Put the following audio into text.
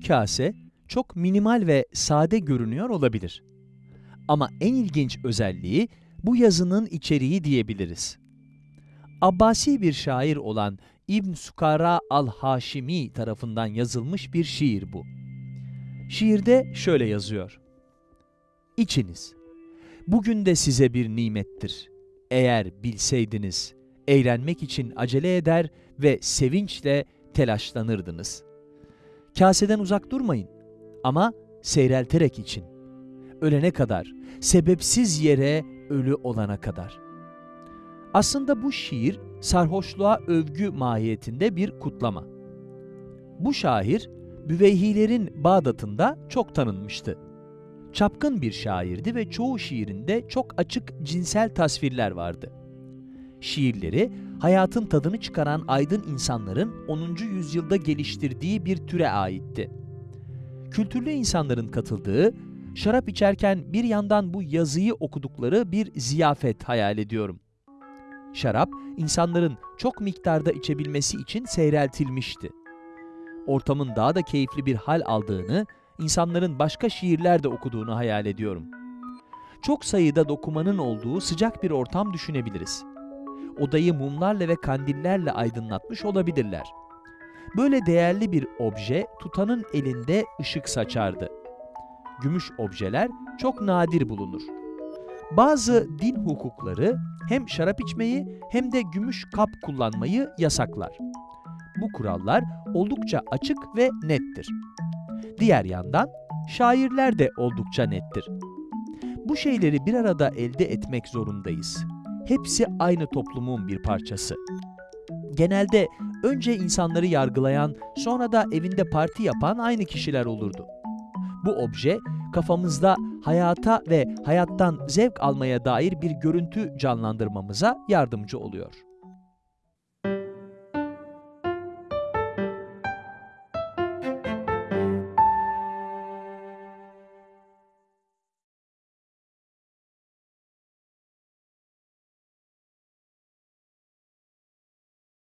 kase çok minimal ve sade görünüyor olabilir. Ama en ilginç özelliği bu yazının içeriği diyebiliriz. Abbasi bir şair olan İbn Sukara al-Haşimi tarafından yazılmış bir şiir bu. Şiirde şöyle yazıyor. İçiniz, bugün de size bir nimettir. Eğer bilseydiniz, eğlenmek için acele eder ve sevinçle telaşlanırdınız. Kaseden uzak durmayın ama seyrelterek için. Ölene kadar, sebepsiz yere ölü olana kadar. Aslında bu şiir sarhoşluğa övgü mahiyetinde bir kutlama. Bu şair, Büveyhilerin Bağdat'ında çok tanınmıştı. Çapkın bir şairdi ve çoğu şiirinde çok açık cinsel tasvirler vardı. Şiirleri, hayatın tadını çıkaran aydın insanların 10. yüzyılda geliştirdiği bir türe aitti. Kültürlü insanların katıldığı, şarap içerken bir yandan bu yazıyı okudukları bir ziyafet hayal ediyorum. Şarap, insanların çok miktarda içebilmesi için seyreltilmişti. Ortamın daha da keyifli bir hal aldığını, insanların başka şiirler de okuduğunu hayal ediyorum. Çok sayıda dokumanın olduğu sıcak bir ortam düşünebiliriz. Odayı mumlarla ve kandillerle aydınlatmış olabilirler. Böyle değerli bir obje tutanın elinde ışık saçardı. Gümüş objeler çok nadir bulunur. Bazı din hukukları hem şarap içmeyi hem de gümüş kap kullanmayı yasaklar. Bu kurallar oldukça açık ve nettir. Diğer yandan şairler de oldukça nettir. Bu şeyleri bir arada elde etmek zorundayız. Hepsi aynı toplumun bir parçası. Genelde önce insanları yargılayan, sonra da evinde parti yapan aynı kişiler olurdu. Bu obje kafamızda hayata ve hayattan zevk almaya dair bir görüntü canlandırmamıza yardımcı oluyor.